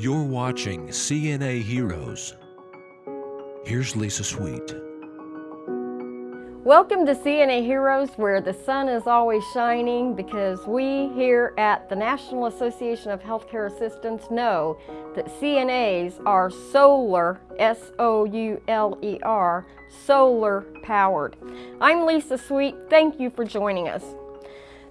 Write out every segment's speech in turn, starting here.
You're watching CNA Heroes. Here's Lisa Sweet. Welcome to CNA Heroes where the sun is always shining because we here at the National Association of Healthcare Assistants know that CNAs are solar, S-O-U-L-E-R, solar powered. I'm Lisa Sweet. Thank you for joining us.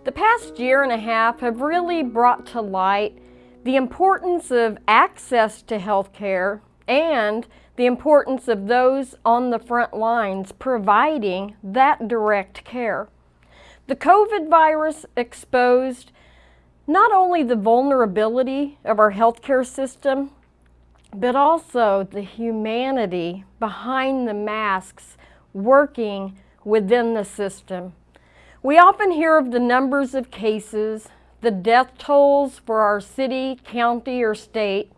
The past year and a half have really brought to light the importance of access to health care and the importance of those on the front lines providing that direct care. The COVID virus exposed not only the vulnerability of our healthcare system, but also the humanity behind the masks working within the system. We often hear of the numbers of cases, the death tolls for our city, county, or state,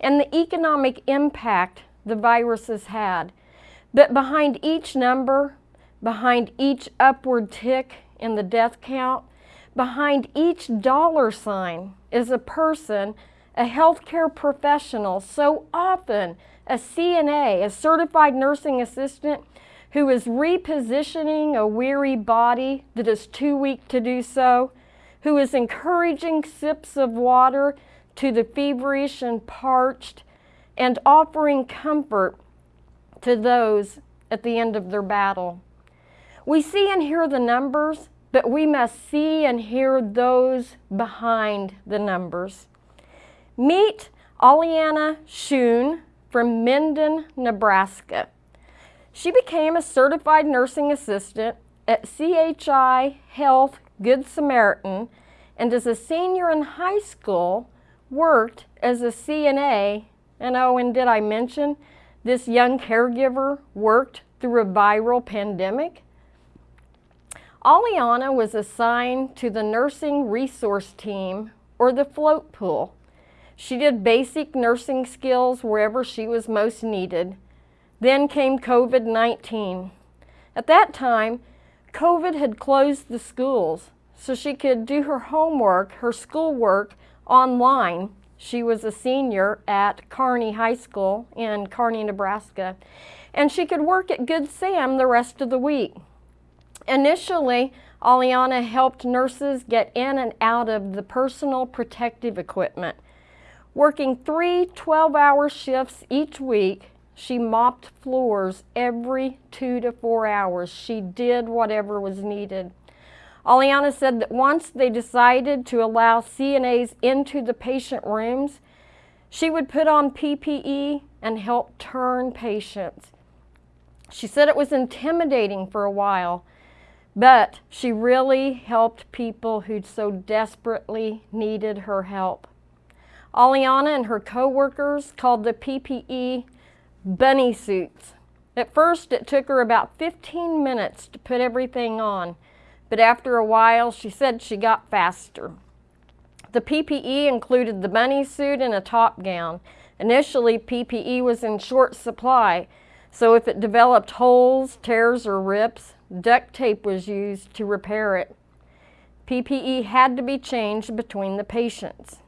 and the economic impact the virus has had. But behind each number, behind each upward tick in the death count, behind each dollar sign is a person, a healthcare professional, so often a CNA, a certified nursing assistant, who is repositioning a weary body that is too weak to do so, who is encouraging sips of water to the feverish and parched, and offering comfort to those at the end of their battle. We see and hear the numbers, but we must see and hear those behind the numbers. Meet Aliana Schoon from Minden, Nebraska. She became a certified nursing assistant at CHI Health Good Samaritan and as a senior in high school worked as a CNA and oh and did I mention this young caregiver worked through a viral pandemic? Aliana was assigned to the nursing resource team or the float pool. She did basic nursing skills wherever she was most needed then came COVID-19. At that time, COVID had closed the schools, so she could do her homework, her schoolwork, online. She was a senior at Kearney High School in Kearney, Nebraska, and she could work at Good Sam the rest of the week. Initially, Aliana helped nurses get in and out of the personal protective equipment. Working three 12-hour shifts each week, she mopped floors every two to four hours. She did whatever was needed. Aliana said that once they decided to allow CNAs into the patient rooms, she would put on PPE and help turn patients. She said it was intimidating for a while, but she really helped people who so desperately needed her help. Aliana and her coworkers called the PPE bunny suits. At first, it took her about 15 minutes to put everything on, but after a while, she said she got faster. The PPE included the bunny suit and a top gown. Initially, PPE was in short supply, so if it developed holes, tears, or rips, duct tape was used to repair it. PPE had to be changed between the patients.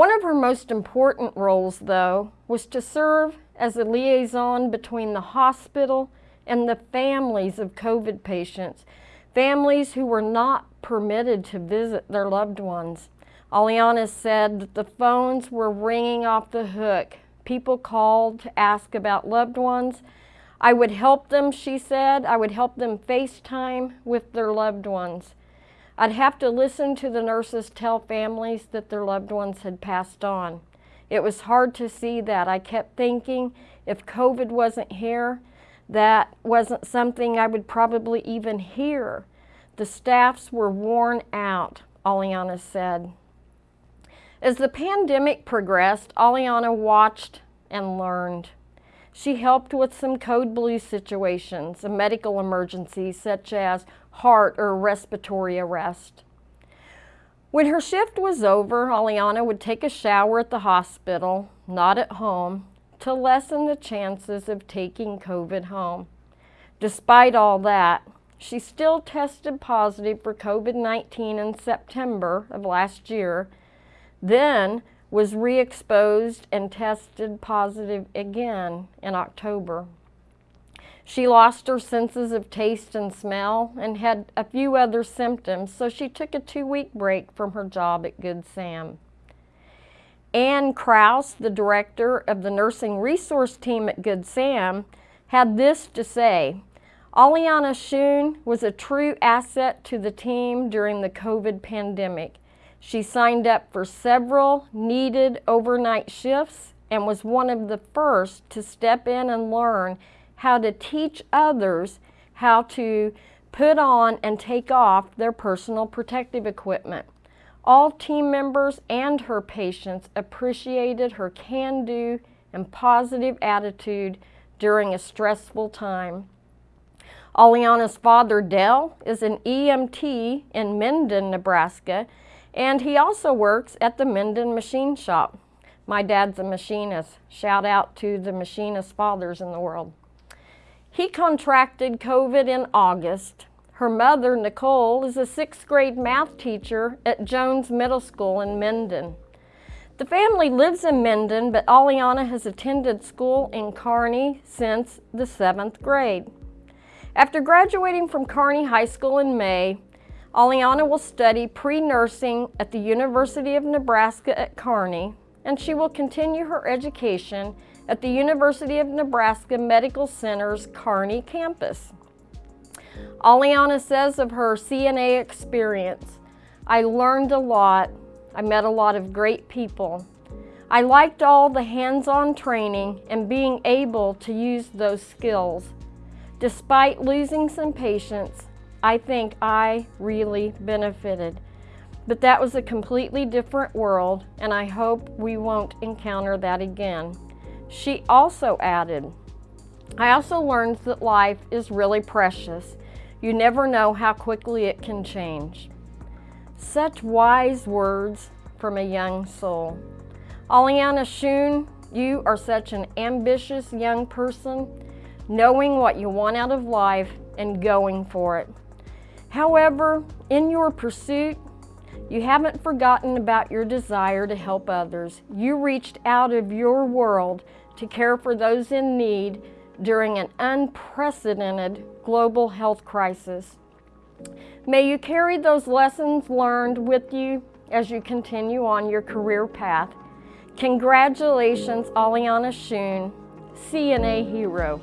One of her most important roles, though, was to serve as a liaison between the hospital and the families of COVID patients, families who were not permitted to visit their loved ones. Aliana said that the phones were ringing off the hook. People called to ask about loved ones. I would help them, she said. I would help them FaceTime with their loved ones. I'd have to listen to the nurses tell families that their loved ones had passed on. It was hard to see that. I kept thinking if COVID wasn't here, that wasn't something I would probably even hear. The staffs were worn out, Aliana said. As the pandemic progressed, Aliana watched and learned. She helped with some code blue situations, a medical emergency such as heart or respiratory arrest. When her shift was over, Aliana would take a shower at the hospital, not at home, to lessen the chances of taking COVID home. Despite all that, she still tested positive for COVID-19 in September of last year. Then, was re-exposed and tested positive again in October. She lost her senses of taste and smell and had a few other symptoms, so she took a two-week break from her job at Good Sam. Ann Kraus, the director of the nursing resource team at Good Sam, had this to say. Aliana Schoon was a true asset to the team during the COVID pandemic. She signed up for several needed overnight shifts and was one of the first to step in and learn how to teach others how to put on and take off their personal protective equipment. All team members and her patients appreciated her can-do and positive attitude during a stressful time. Aliana's father, Dell, is an EMT in Minden, Nebraska, and he also works at the Minden Machine Shop. My dad's a machinist. Shout out to the machinist fathers in the world. He contracted COVID in August. Her mother, Nicole, is a sixth grade math teacher at Jones Middle School in Minden. The family lives in Minden, but Aliana has attended school in Kearney since the seventh grade. After graduating from Kearney High School in May, Aliana will study pre-nursing at the University of Nebraska at Kearney, and she will continue her education at the University of Nebraska Medical Center's Kearney campus. Aliana says of her CNA experience, I learned a lot. I met a lot of great people. I liked all the hands-on training and being able to use those skills. Despite losing some patients, I think I really benefited. But that was a completely different world, and I hope we won't encounter that again. She also added, I also learned that life is really precious. You never know how quickly it can change. Such wise words from a young soul. Aliana Schoon, you are such an ambitious young person, knowing what you want out of life and going for it. However, in your pursuit, you haven't forgotten about your desire to help others. You reached out of your world to care for those in need during an unprecedented global health crisis. May you carry those lessons learned with you as you continue on your career path. Congratulations, Aliana Schoon, CNA Hero.